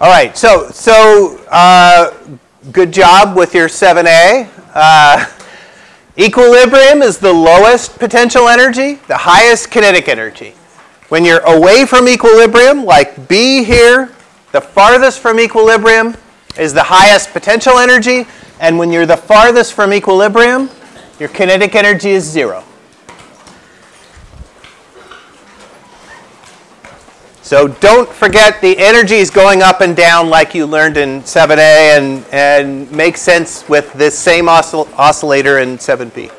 All right, so, so uh, good job with your 7A. Uh, equilibrium is the lowest potential energy, the highest kinetic energy. When you're away from equilibrium, like B here, the farthest from equilibrium is the highest potential energy, and when you're the farthest from equilibrium, your kinetic energy is zero. So don't forget the energy is going up and down like you learned in 7A and, and makes sense with this same oscill oscillator in 7B.